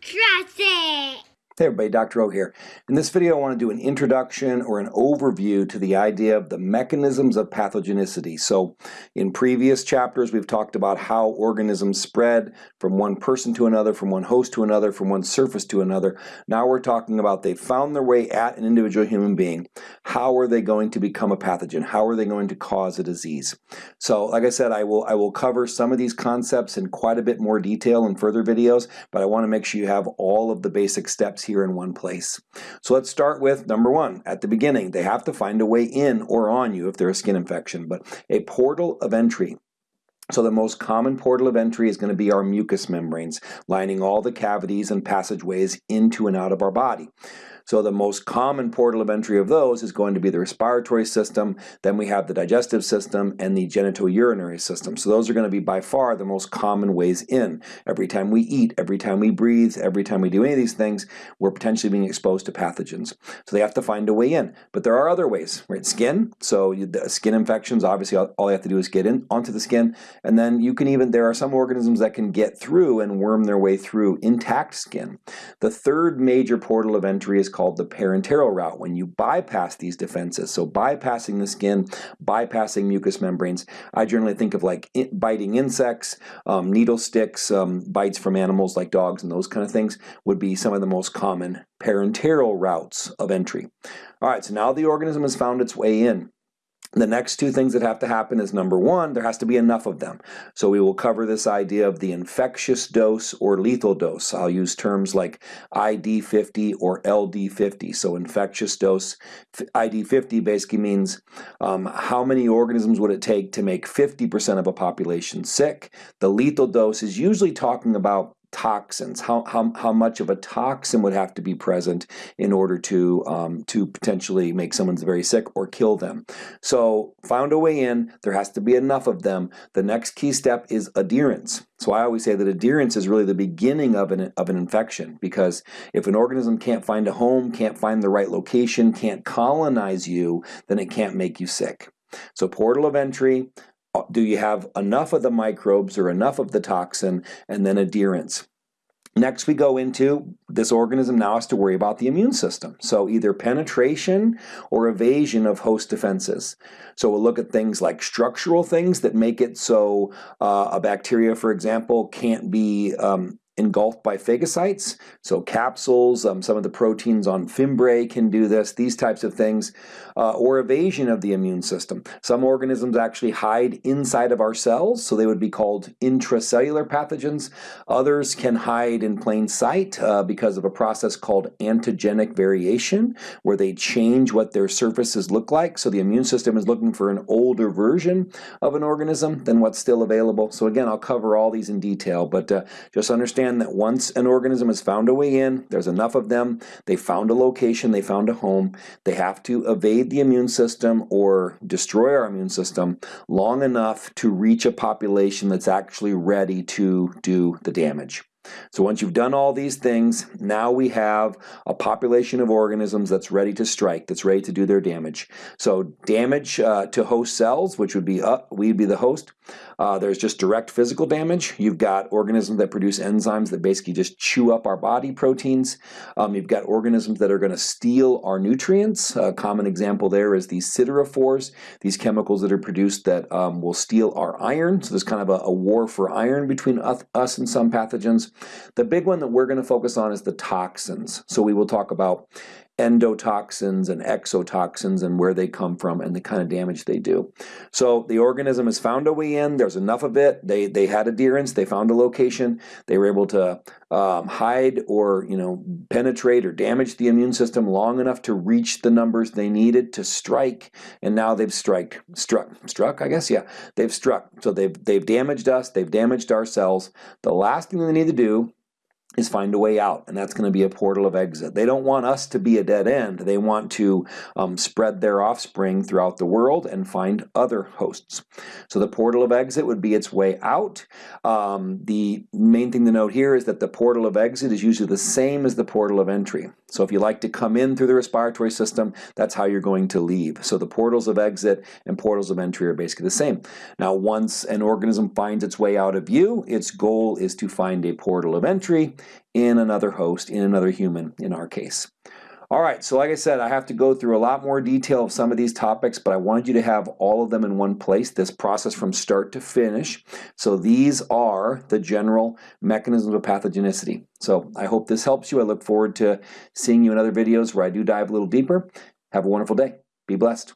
Trust it! Hey everybody, Dr. O here. In this video I want to do an introduction or an overview to the idea of the mechanisms of pathogenicity. So in previous chapters we've talked about how organisms spread from one person to another, from one host to another, from one surface to another. Now we're talking about they found their way at an individual human being. How are they going to become a pathogen? How are they going to cause a disease? So like I said, I will, I will cover some of these concepts in quite a bit more detail in further videos, but I want to make sure you have all of the basic steps here in one place. So let's start with number one. At the beginning, they have to find a way in or on you if they're a skin infection, but a portal of entry. So the most common portal of entry is going to be our mucous membranes, lining all the cavities and passageways into and out of our body. So the most common portal of entry of those is going to be the respiratory system, then we have the digestive system and the genitourinary system. So those are going to be by far the most common ways in. Every time we eat, every time we breathe, every time we do any of these things, we're potentially being exposed to pathogens. So they have to find a way in. But there are other ways, right? Skin, so the skin infections, obviously all, all you have to do is get in onto the skin, and then you can even, there are some organisms that can get through and worm their way through intact skin. The third major portal of entry is called the parenteral route when you bypass these defenses. So bypassing the skin, bypassing mucous membranes. I generally think of like biting insects, um, needle sticks, um, bites from animals like dogs and those kind of things would be some of the most common parenteral routes of entry. All right, so now the organism has found its way in. The next two things that have to happen is number one, there has to be enough of them. So we will cover this idea of the infectious dose or lethal dose. I'll use terms like ID50 or LD50. So infectious dose, ID50 basically means um, how many organisms would it take to make 50% of a population sick. The lethal dose is usually talking about toxins, how, how, how much of a toxin would have to be present in order to, um, to potentially make someone very sick or kill them. So found a way in, there has to be enough of them. The next key step is adherence. So I always say that adherence is really the beginning of an, of an infection because if an organism can't find a home, can't find the right location, can't colonize you, then it can't make you sick. So portal of entry, do you have enough of the microbes or enough of the toxin, and then adherence. Next we go into this organism now has to worry about the immune system. So either penetration or evasion of host defenses. So we'll look at things like structural things that make it so uh, a bacteria, for example, can't be um, engulfed by phagocytes. So capsules, um, some of the proteins on fimbriae can do this, these types of things, uh, or evasion of the immune system. Some organisms actually hide inside of our cells, so they would be called intracellular pathogens. Others can hide in plain sight uh, because of a process called antigenic variation, where they change what their surfaces look like. So the immune system is looking for an older version of an organism than what's still available. So again, I'll cover all these in detail, but uh, just understand understand that once an organism has found a way in, there's enough of them, they found a location, they found a home, they have to evade the immune system or destroy our immune system long enough to reach a population that's actually ready to do the damage. So once you've done all these things, now we have a population of organisms that's ready to strike, that's ready to do their damage. So damage uh, to host cells, which would be uh, we'd be the host. Uh, there's just direct physical damage. You've got organisms that produce enzymes that basically just chew up our body proteins. Um, you've got organisms that are going to steal our nutrients. A common example there is these siderophores, these chemicals that are produced that um, will steal our iron. So there's kind of a, a war for iron between us, us and some pathogens. The big one that we're going to focus on is the toxins. So we will talk about endotoxins and exotoxins and where they come from and the kind of damage they do. So the organism has found a way in, there's enough of it, they, they had adherence, they found a location, they were able to um, hide or you know penetrate or damage the immune system long enough to reach the numbers they needed to strike. And now they've strike struck struck I guess yeah. They've struck. So they've they've damaged us. They've damaged our cells. The last thing they need to do is find a way out, and that's going to be a portal of exit. They don't want us to be a dead end. They want to um, spread their offspring throughout the world and find other hosts. So the portal of exit would be its way out. Um, the main thing to note here is that the portal of exit is usually the same as the portal of entry. So if you like to come in through the respiratory system, that's how you're going to leave. So the portals of exit and portals of entry are basically the same. Now once an organism finds its way out of you, its goal is to find a portal of entry in another host, in another human in our case. All right, so like I said, I have to go through a lot more detail of some of these topics, but I wanted you to have all of them in one place, this process from start to finish. So these are the general mechanisms of pathogenicity. So I hope this helps you. I look forward to seeing you in other videos where I do dive a little deeper. Have a wonderful day. Be blessed.